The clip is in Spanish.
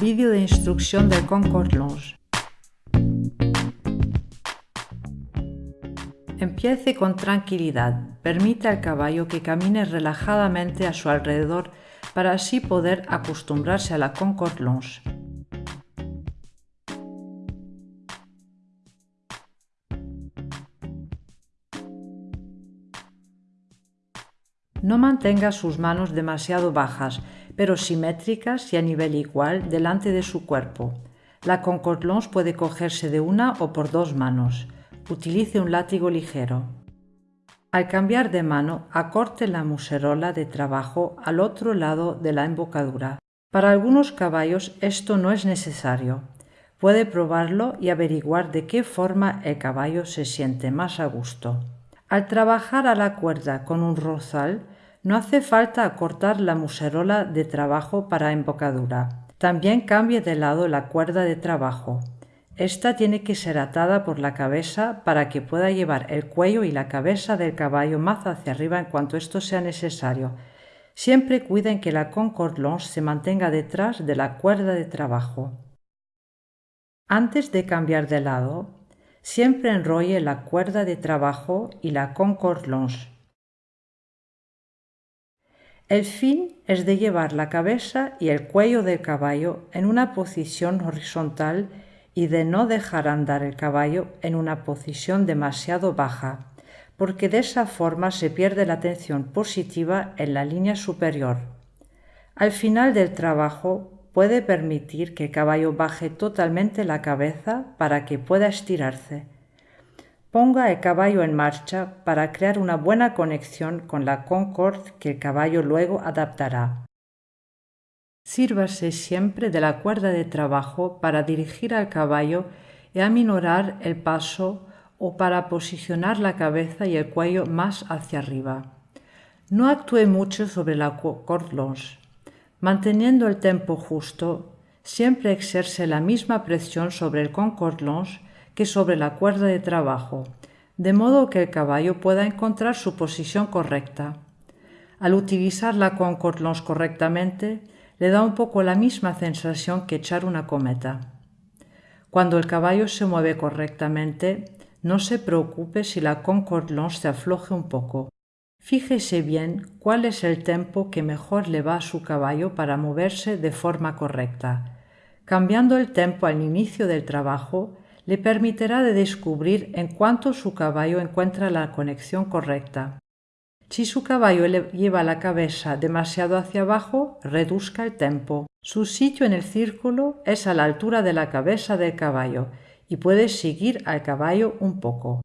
Vídeo de instrucción del Concord Longe. Empiece con tranquilidad. Permite al caballo que camine relajadamente a su alrededor para así poder acostumbrarse a la Concord Longe. No mantenga sus manos demasiado bajas, pero simétricas y a nivel igual delante de su cuerpo. La Concord Longe puede cogerse de una o por dos manos. Utilice un látigo ligero. Al cambiar de mano, acorte la muserola de trabajo al otro lado de la embocadura. Para algunos caballos esto no es necesario. Puede probarlo y averiguar de qué forma el caballo se siente más a gusto. Al trabajar a la cuerda con un rosal, no hace falta acortar la muserola de trabajo para embocadura. También cambie de lado la cuerda de trabajo. Esta tiene que ser atada por la cabeza para que pueda llevar el cuello y la cabeza del caballo más hacia arriba en cuanto esto sea necesario. Siempre cuiden que la Concord Longe se mantenga detrás de la cuerda de trabajo. Antes de cambiar de lado, Siempre enrolle la cuerda de trabajo y la Concord Longe. El fin es de llevar la cabeza y el cuello del caballo en una posición horizontal y de no dejar andar el caballo en una posición demasiado baja, porque de esa forma se pierde la tensión positiva en la línea superior. Al final del trabajo puede permitir que el caballo baje totalmente la cabeza para que pueda estirarse. Ponga el caballo en marcha para crear una buena conexión con la Concord que el caballo luego adaptará. Sírvase siempre de la cuerda de trabajo para dirigir al caballo y aminorar el paso o para posicionar la cabeza y el cuello más hacia arriba. No actúe mucho sobre la corde longe. Manteniendo el tempo justo, siempre exerce la misma presión sobre el Concord Longe que sobre la cuerda de trabajo, de modo que el caballo pueda encontrar su posición correcta. Al utilizar la Concord Longe correctamente, le da un poco la misma sensación que echar una cometa. Cuando el caballo se mueve correctamente, no se preocupe si la Concord Longe se afloje un poco. Fíjese bien cuál es el tempo que mejor le va a su caballo para moverse de forma correcta. Cambiando el tempo al inicio del trabajo le permitirá de descubrir en cuánto su caballo encuentra la conexión correcta. Si su caballo le lleva la cabeza demasiado hacia abajo, reduzca el tempo. Su sitio en el círculo es a la altura de la cabeza del caballo y puede seguir al caballo un poco.